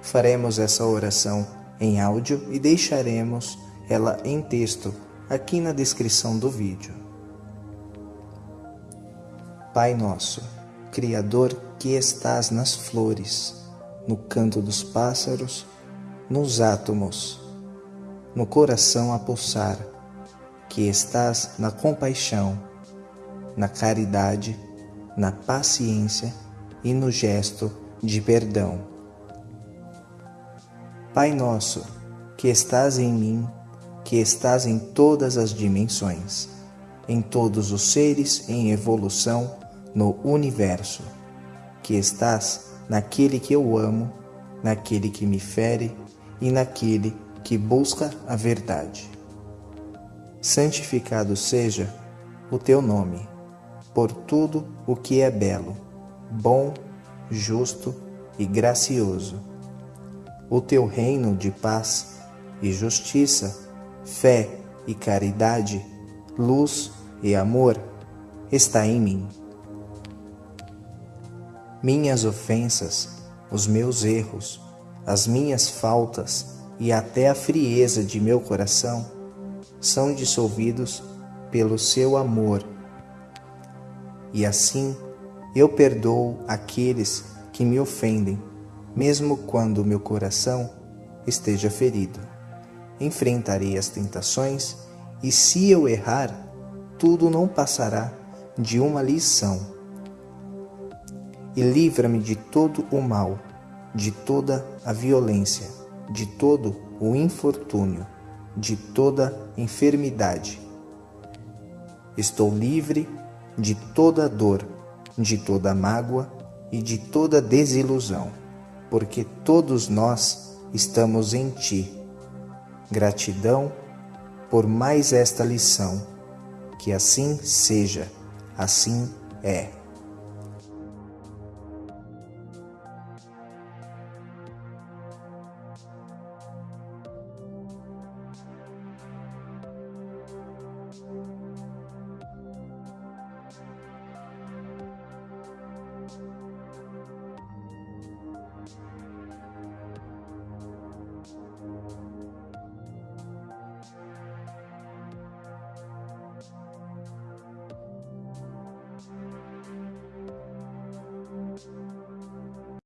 Faremos essa oração em áudio e deixaremos ela em texto aqui na descrição do vídeo. Pai nosso, Criador que estás nas flores, no canto dos pássaros, nos átomos, no coração a pulsar, que estás na compaixão, na caridade, na paciência e no gesto de perdão. Pai nosso, que estás em mim, que estás em todas as dimensões, em todos os seres em evolução no universo, que estás naquele que eu amo, naquele que me fere e naquele que busca a verdade. Santificado seja o teu nome, por tudo o que é belo, bom, justo e gracioso. O teu reino de paz e justiça, fé e caridade, luz e amor está em mim. Minhas ofensas, os meus erros, as minhas faltas e até a frieza de meu coração são dissolvidos pelo seu amor. E assim eu perdoo aqueles que me ofendem, mesmo quando meu coração esteja ferido. Enfrentarei as tentações e se eu errar, tudo não passará de uma lição e livra-me de todo o mal, de toda a violência, de todo o infortúnio, de toda enfermidade. Estou livre de toda dor, de toda mágoa e de toda desilusão, porque todos nós estamos em Ti. Gratidão por mais esta lição. Que assim seja, assim é.